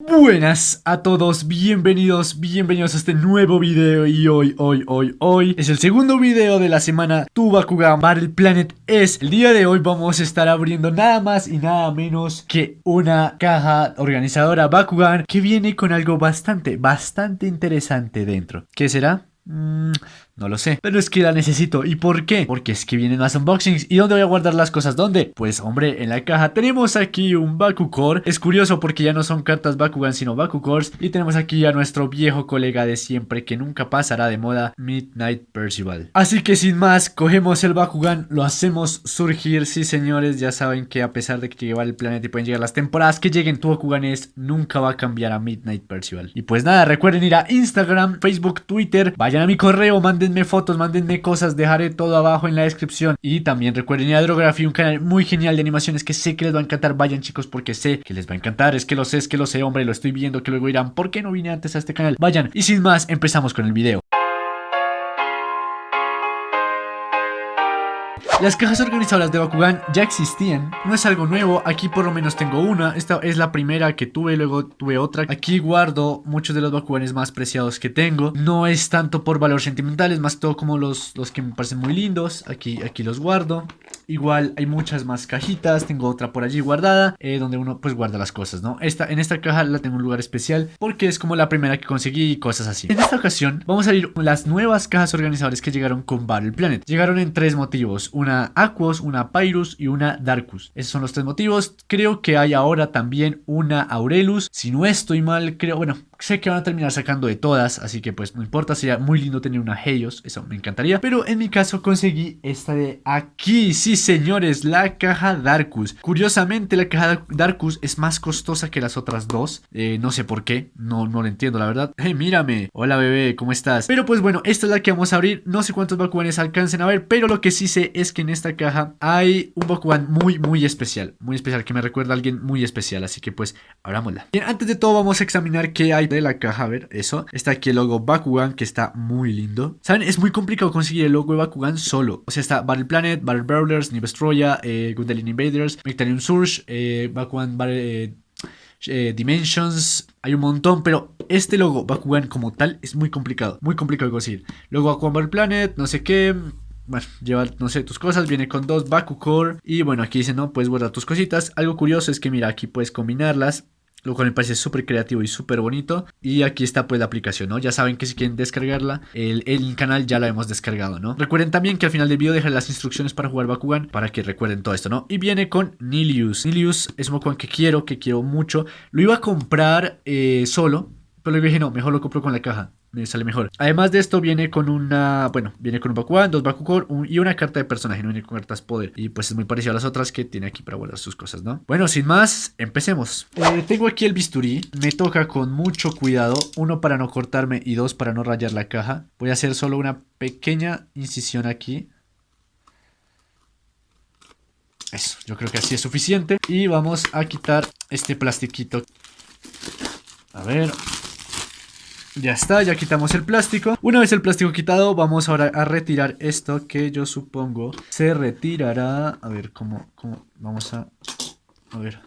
Buenas a todos, bienvenidos, bienvenidos a este nuevo video y hoy, hoy, hoy, hoy es el segundo video de la semana Tu Bakugan Battle Planet es El día de hoy vamos a estar abriendo nada más y nada menos que una caja organizadora Bakugan que viene con algo bastante, bastante interesante dentro ¿Qué será? Mmm... No lo sé, pero es que la necesito. ¿Y por qué? Porque es que vienen más unboxings. ¿Y dónde voy a guardar las cosas? ¿Dónde? Pues hombre, en la caja tenemos aquí un Bakucore. Es curioso porque ya no son cartas Bakugan sino Bakukores. Y tenemos aquí a nuestro viejo colega de siempre que nunca pasará de moda, Midnight Percival. Así que sin más, cogemos el Bakugan, lo hacemos surgir. Sí señores, ya saben que a pesar de que lleva el planeta y pueden llegar las temporadas que lleguen, tu Bakugan es nunca va a cambiar a Midnight Percival. Y pues nada, recuerden ir a Instagram, Facebook, Twitter, vayan a mi correo, manden mándenme fotos, mándenme cosas, dejaré todo abajo en la descripción. Y también recuerden ir un canal muy genial de animaciones que sé que les va a encantar. Vayan chicos porque sé que les va a encantar, es que lo sé, es que lo sé, hombre, lo estoy viendo, que luego dirán, ¿por qué no vine antes a este canal? Vayan, y sin más, empezamos con el video. Las cajas organizadoras de Bakugan ya existían, no es algo nuevo, aquí por lo menos tengo una, esta es la primera que tuve, luego tuve otra. Aquí guardo muchos de los Bakuganes más preciados que tengo, no es tanto por valor sentimental, es más todo como los, los que me parecen muy lindos, aquí, aquí los guardo. Igual hay muchas más cajitas, tengo otra por allí guardada, eh, donde uno pues guarda las cosas, ¿no? Esta, en esta caja la tengo en un lugar especial porque es como la primera que conseguí y cosas así. En esta ocasión vamos a ir las nuevas cajas organizadoras que llegaron con Battle Planet. Llegaron en tres motivos, una Aquos, una Pyrus y una Darkus. Esos son los tres motivos. Creo que hay ahora también una Aurelus. Si no estoy mal, creo, bueno, Sé que van a terminar sacando de todas, así que pues no importa, sería muy lindo tener una Helios, eso me encantaría. Pero en mi caso conseguí esta de aquí, sí señores, la caja Darkus. Curiosamente la caja Darkus es más costosa que las otras dos, eh, no sé por qué, no, no lo entiendo la verdad. Hey, mírame, hola bebé, ¿cómo estás? Pero pues bueno, esta es la que vamos a abrir, no sé cuántos Bakuganes alcancen a ver, pero lo que sí sé es que en esta caja hay un Bakugan muy, muy especial, muy especial, que me recuerda a alguien muy especial, así que pues abrámosla. Bien, antes de todo vamos a examinar qué hay de la caja, a ver, eso. Está aquí el logo Bakugan, que está muy lindo. ¿Saben? Es muy complicado conseguir el logo de Bakugan solo. O sea, está Battle Planet, Battle Brawlers, Nibestroya, eh, Gundalian Invaders, Mectanium Surge, eh, Bakugan. Eh, eh, Dimensions, hay un montón, pero este logo Bakugan como tal es muy complicado, muy complicado de conseguir. Luego Bakugan Battle Planet, no sé qué, bueno, lleva, no sé, tus cosas, viene con dos Bakucore y bueno, aquí dice, no, puedes guardar tus cositas. Algo curioso es que mira, aquí puedes combinarlas lo cual me parece súper creativo y súper bonito. Y aquí está pues la aplicación, ¿no? Ya saben que si quieren descargarla, el, el, canal ya la hemos descargado, ¿no? Recuerden también que al final del video dejaré las instrucciones para jugar Bakugan, para que recuerden todo esto, ¿no? Y viene con Nilius. Nilius es un Bakugan que quiero, que quiero mucho. Lo iba a comprar eh, solo, pero luego dije, no, mejor lo compro con la caja me sale mejor. Además de esto viene con una, bueno, viene con un Bakugan, dos Bakukor y una carta de personaje, no viene con cartas poder. Y pues es muy parecido a las otras que tiene aquí para guardar sus cosas, ¿no? Bueno, sin más, empecemos. Eh, tengo aquí el bisturí, me toca con mucho cuidado, uno para no cortarme y dos para no rayar la caja. Voy a hacer solo una pequeña incisión aquí. Eso, yo creo que así es suficiente. Y vamos a quitar este plastiquito. A ver, ya está, ya quitamos el plástico. Una vez el plástico quitado, vamos ahora a retirar esto que yo supongo se retirará. A ver, ¿cómo? cómo? Vamos a... A ver,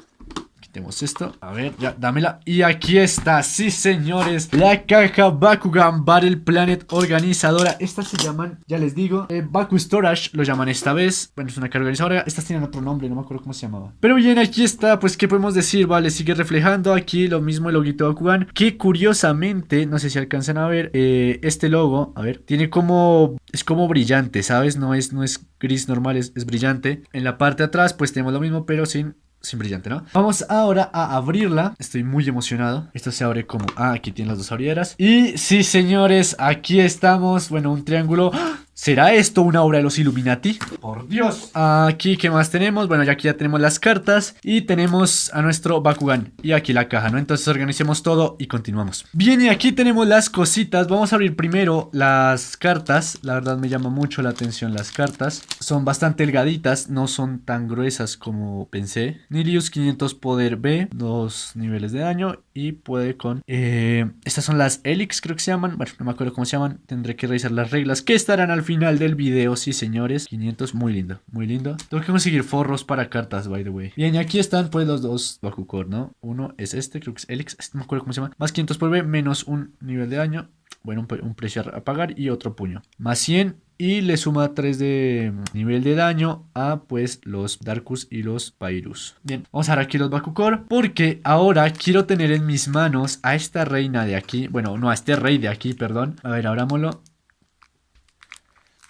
tenemos esto. A ver, ya, dámela. Y aquí está, sí señores, la caja Bakugan Battle Planet organizadora. Estas se llaman, ya les digo, eh, Baku Storage lo llaman esta vez. Bueno, es una caja organizadora. Estas tienen otro nombre, no me acuerdo cómo se llamaba. Pero bien, aquí está, pues, ¿qué podemos decir? Vale, sigue reflejando aquí lo mismo el loguito Bakugan. Que curiosamente, no sé si alcanzan a ver, eh, este logo, a ver, tiene como, es como brillante, ¿sabes? No es, no es gris normal, es, es brillante. En la parte de atrás, pues tenemos lo mismo, pero sin sin brillante, ¿no? Vamos ahora a abrirla. Estoy muy emocionado. Esto se abre como... Ah, aquí tiene las dos abrieras. Y sí, señores, aquí estamos. Bueno, un triángulo... ¡Ah! ¿Será esto una obra de los Illuminati? ¡Por Dios! Aquí, ¿qué más tenemos? Bueno, ya aquí ya tenemos las cartas y tenemos a nuestro Bakugan y aquí la caja, ¿no? Entonces organicemos todo y continuamos. Bien, y aquí tenemos las cositas. Vamos a abrir primero las cartas. La verdad me llama mucho la atención las cartas. son bastante delgaditas, no son tan gruesas como pensé. Nilius 500 poder B, dos niveles de daño y puede con... Eh, estas son las Helix creo que se llaman, bueno, no me acuerdo cómo se llaman, tendré que revisar las reglas que estarán al final del video, sí señores. 500, muy lindo, muy lindo. Tengo que conseguir forros para cartas, by the way. Bien, y aquí están pues los dos Bakukor, ¿no? Uno es este, creo que es Helix, este no me acuerdo cómo se llama. Más 500 por B, menos un nivel de daño. Bueno, un, precio a pagar y otro puño. Más 100 y le suma 3 de nivel de daño a pues los Darkus y los Pyrus. Bien, vamos a ver aquí los Bakukor porque ahora quiero tener en mis manos a esta reina de aquí. Bueno, no, a este rey de aquí, perdón. A ver, abrámoslo.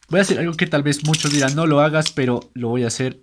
Voy a hacer algo que tal vez muchos dirán no lo hagas, pero lo voy a hacer.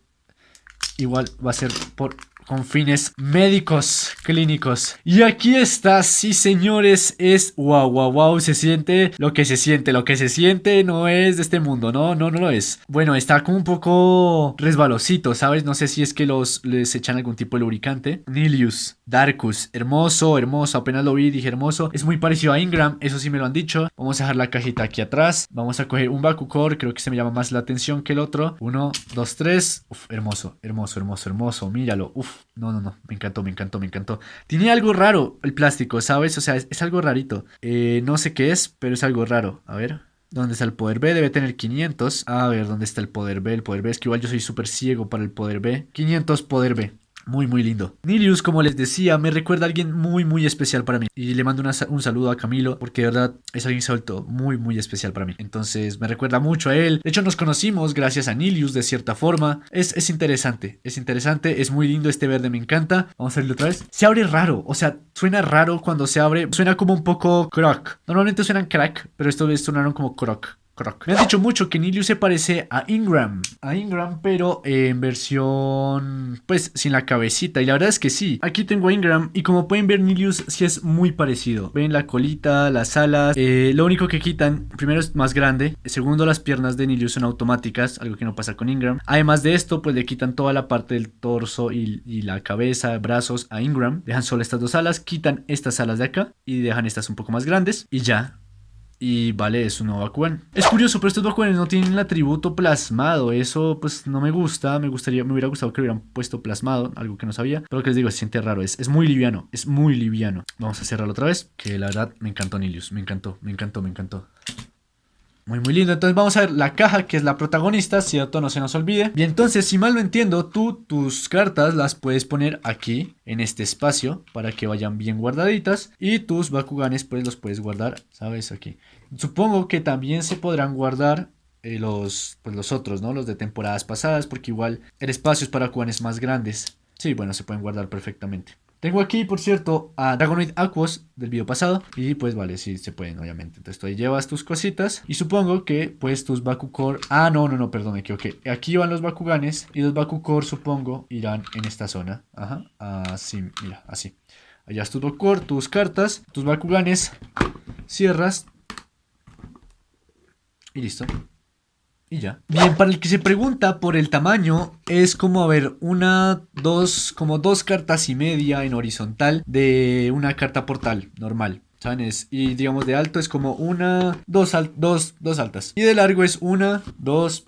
Igual va a ser por con fines médicos clínicos. Y aquí está, sí señores, es wow, wow, wow, se siente lo que se siente, lo que se siente no es de este mundo, no, no, no lo es. Bueno, está como un poco resbalosito, ¿sabes? No sé si es que los les echan algún tipo de lubricante. Nilius, Darkus, hermoso, hermoso, apenas lo vi, dije hermoso. Es muy parecido a Ingram, eso sí me lo han dicho. Vamos a dejar la cajita aquí atrás. Vamos a coger un Bakukor, creo que se me llama más la atención que el otro. Uno, dos, tres. Uf, hermoso, hermoso, hermoso, hermoso, míralo, uf. No, no, no, me encantó, me encantó, me encantó. Tiene algo raro el plástico, ¿sabes? O sea, es, algo rarito. Eh, no sé qué es, pero es algo raro. A ver. ¿Dónde está el poder B? Debe tener 500. A ver, ¿dónde está el poder B? El poder B es que igual yo soy súper ciego para el poder B. 500 poder B. Muy, muy lindo. Nilius, como les decía, me recuerda a alguien muy, muy especial para mí. Y le mando un saludo a Camilo, porque de verdad es alguien suelto muy, muy especial para mí. Entonces, me recuerda mucho a él. De hecho, nos conocimos gracias a Nilius, de cierta forma. Es, es interesante, es interesante, es muy lindo este verde, me encanta. Vamos a verlo otra vez. Se abre raro, o sea, suena raro cuando se abre. Suena como un poco croc. Normalmente suenan crack, pero esto vez sonaron como croc. Me han dicho mucho que Nilius se parece a Ingram. A Ingram, pero en versión, pues, sin la cabecita. Y la verdad es que sí. Aquí tengo a Ingram y como pueden ver, Nilius sí es muy parecido. Ven la colita, las alas. Eh, lo único que quitan, primero es más grande. Segundo, las piernas de Nilius son automáticas, algo que no pasa con Ingram. Además de esto, pues le quitan toda la parte del torso y, y la cabeza, brazos a Ingram. Dejan solo estas dos alas, quitan estas alas de acá y dejan estas un poco más grandes. Y ya, y vale, es un nuevo. Es curioso, pero estos Bakuganes no tienen el atributo plasmado. Eso pues no me gusta. Me gustaría, me hubiera gustado que hubieran puesto plasmado, algo que no sabía. Pero que les digo, se siente raro. Es, es muy liviano, es muy liviano. Vamos a cerrarlo otra vez. Que la verdad me encantó Nilius. Me encantó, me encantó, me encantó. Muy, muy lindo. Entonces vamos a ver la caja que es la protagonista, ¿cierto? No se nos olvide. Bien, entonces, si mal no entiendo, tú tus cartas las puedes poner aquí, en este espacio, para que vayan bien guardaditas. Y tus Bakuganes, pues los puedes guardar, ¿sabes? Aquí. Supongo que también se podrán guardar eh, los, pues, los otros, ¿no? Los de temporadas pasadas, porque igual el espacio es para Bakuganes más grandes. Sí, bueno, se pueden guardar perfectamente. Tengo aquí, por cierto, a Dragonoid Aquos del video pasado. Y pues vale, sí se pueden, obviamente. Entonces tú ahí llevas tus cositas. Y supongo que pues tus Bakukor... Ah, no, no, no, perdón, equivoqué. Aquí van los Bakuganes. Y los Bakukor, supongo, irán en esta zona. Ajá, así, mira, así. Allá es tu Bakukor, tus cartas, tus Bakuganes. Cierras. Y listo. Y ya. Bien, para el que se pregunta por el tamaño, es como, a ver, una, dos, como dos cartas y media en horizontal de una carta portal normal. ¿Saben? y digamos de alto es como una, dos, dos, dos altas. Y de largo es una, dos,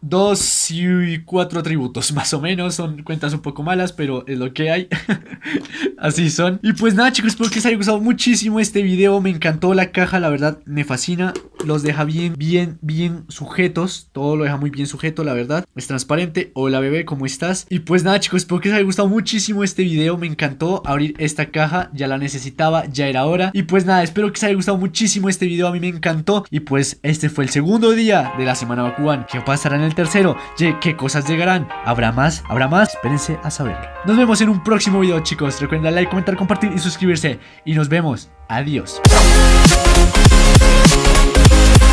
dos y cuatro atributos, más o menos. Son cuentas un poco malas, pero es lo que hay. Así son. Y pues nada, chicos, espero que les haya gustado muchísimo este video. Me encantó la caja, la verdad, me fascina. Los deja bien, bien, bien sujetos. Todo lo deja muy bien sujeto, la verdad. Es transparente. Hola, bebé, ¿cómo estás? Y pues nada, chicos, espero que les haya gustado muchísimo este video. Me encantó abrir esta caja. Ya la necesitaba, ya era hora. Y pues nada, espero que les haya gustado muchísimo este video. A mí me encantó. Y pues este fue el segundo día de la semana Bakugan. ¿Qué pasará en el tercero? ¿Qué cosas llegarán? ¿Habrá más? ¿Habrá más? Espérense a saberlo. Nos vemos en un próximo video, chicos. Recuerden darle like, comentar, compartir y suscribirse. Y nos vemos. Adiós. Thank you.